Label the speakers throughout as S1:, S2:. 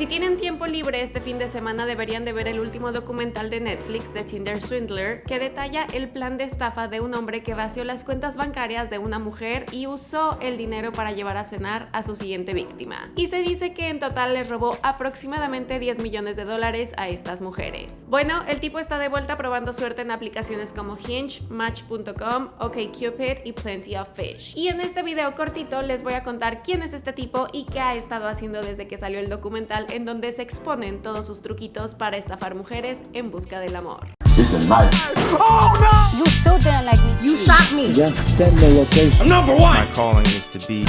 S1: Si tienen tiempo libre este fin de semana deberían de ver el último documental de Netflix de Tinder Swindler que detalla el plan de estafa de un hombre que vació las cuentas bancarias de una mujer y usó el dinero para llevar a cenar a su siguiente víctima. Y se dice que en total les robó aproximadamente 10 millones de dólares a estas mujeres. Bueno, el tipo está de vuelta probando suerte en aplicaciones como Hinge, Match.com, OkCupid y Plenty of Fish. Y en este video cortito les voy a contar quién es este tipo y qué ha estado haciendo desde que salió el documental en donde se exponen todos sus truquitos para estafar mujeres en busca del amor.
S2: Oh no! You still didn't like me. You shot me. Just send the location. number one. My calling is to be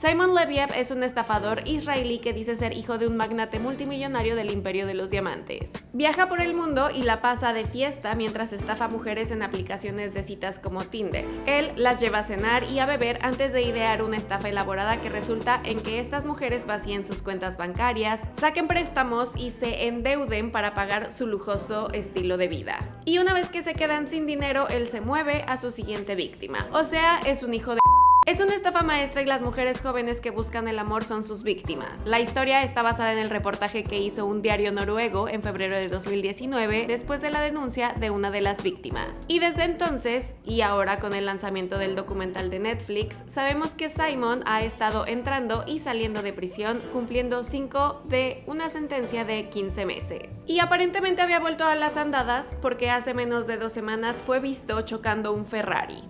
S1: Simon Leviev es un estafador israelí que dice ser hijo de un magnate multimillonario del imperio de los diamantes. Viaja por el mundo y la pasa de fiesta mientras estafa mujeres en aplicaciones de citas como Tinder. Él las lleva a cenar y a beber antes de idear una estafa elaborada que resulta en que estas mujeres vacíen sus cuentas bancarias, saquen préstamos y se endeuden para pagar su lujoso estilo de vida. Y una vez que se quedan sin dinero, él se mueve a su siguiente víctima. O sea, es un hijo de es una estafa maestra y las mujeres jóvenes que buscan el amor son sus víctimas. La historia está basada en el reportaje que hizo un diario noruego en febrero de 2019 después de la denuncia de una de las víctimas. Y desde entonces, y ahora con el lanzamiento del documental de Netflix, sabemos que Simon ha estado entrando y saliendo de prisión cumpliendo 5 de una sentencia de 15 meses. Y aparentemente había vuelto a las andadas porque hace menos de dos semanas fue visto chocando un Ferrari.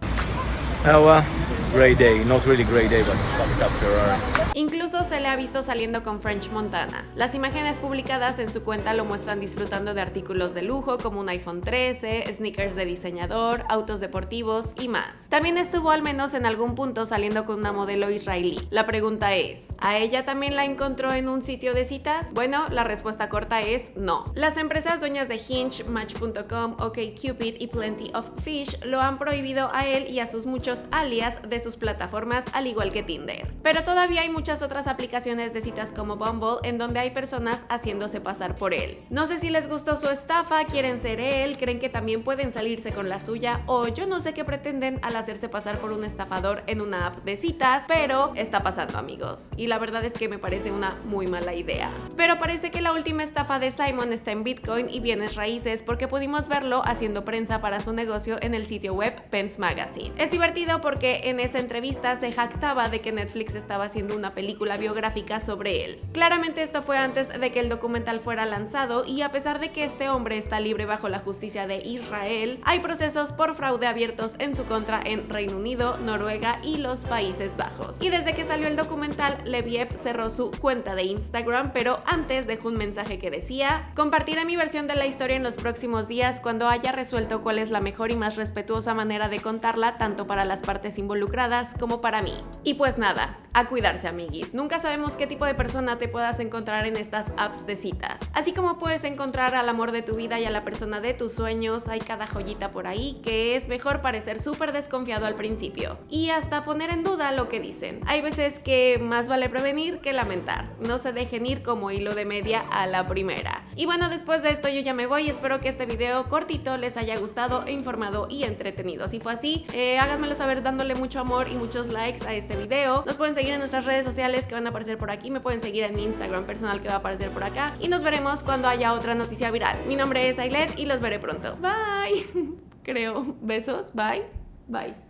S1: Incluso se le ha visto saliendo con French Montana. Las imágenes publicadas en su cuenta lo muestran disfrutando de artículos de lujo como un iPhone 13, sneakers de diseñador, autos deportivos y más. También estuvo al menos en algún punto saliendo con una modelo israelí. La pregunta es, ¿a ella también la encontró en un sitio de citas? Bueno, la respuesta corta es no. Las empresas dueñas de Hinge, Match.com, OkCupid y Plenty of Fish lo han prohibido a él y a sus muchos alias de sus plataformas al igual que Tinder. Pero todavía hay muchas otras aplicaciones de citas como Bumble en donde hay personas haciéndose pasar por él. No sé si les gustó su estafa, quieren ser él, creen que también pueden salirse con la suya o yo no sé qué pretenden al hacerse pasar por un estafador en una app de citas, pero está pasando amigos. Y la verdad es que me parece una muy mala idea. Pero parece que la última estafa de Simon está en Bitcoin y bienes raíces porque pudimos verlo haciendo prensa para su negocio en el sitio web Pence Magazine. Es divertido porque en esa entrevista se jactaba de que Netflix estaba haciendo una película biográfica sobre él. Claramente esto fue antes de que el documental fuera lanzado y a pesar de que este hombre está libre bajo la justicia de Israel, hay procesos por fraude abiertos en su contra en Reino Unido, Noruega y los Países Bajos. Y desde que salió el documental, Leviev cerró su cuenta de Instagram, pero antes dejó un mensaje que decía Compartiré mi versión de la historia en los próximos días cuando haya resuelto cuál es la mejor y más respetuosa manera de contarla tanto para las partes involucradas como para mí. Y pues nada, a cuidarse amiguis. Nunca sabemos qué tipo de persona te puedas encontrar en estas apps de citas. Así como puedes encontrar al amor de tu vida y a la persona de tus sueños, hay cada joyita por ahí que es mejor parecer súper desconfiado al principio y hasta poner en duda lo que dicen. Hay veces que más vale prevenir que lamentar. No se dejen ir como hilo de media a la primera. Y bueno, después de esto yo ya me voy. Espero que este video cortito les haya gustado, informado y entretenido. Si fue así, eh, háganmelo saber dándole mucho amor y muchos likes a este video. Nos pueden seguir en nuestras redes sociales que van a aparecer por aquí. Me pueden seguir en mi Instagram personal que va a aparecer por acá. Y nos veremos cuando haya otra noticia viral. Mi nombre es Ailet y los veré pronto. Bye. Creo. Besos. Bye. Bye.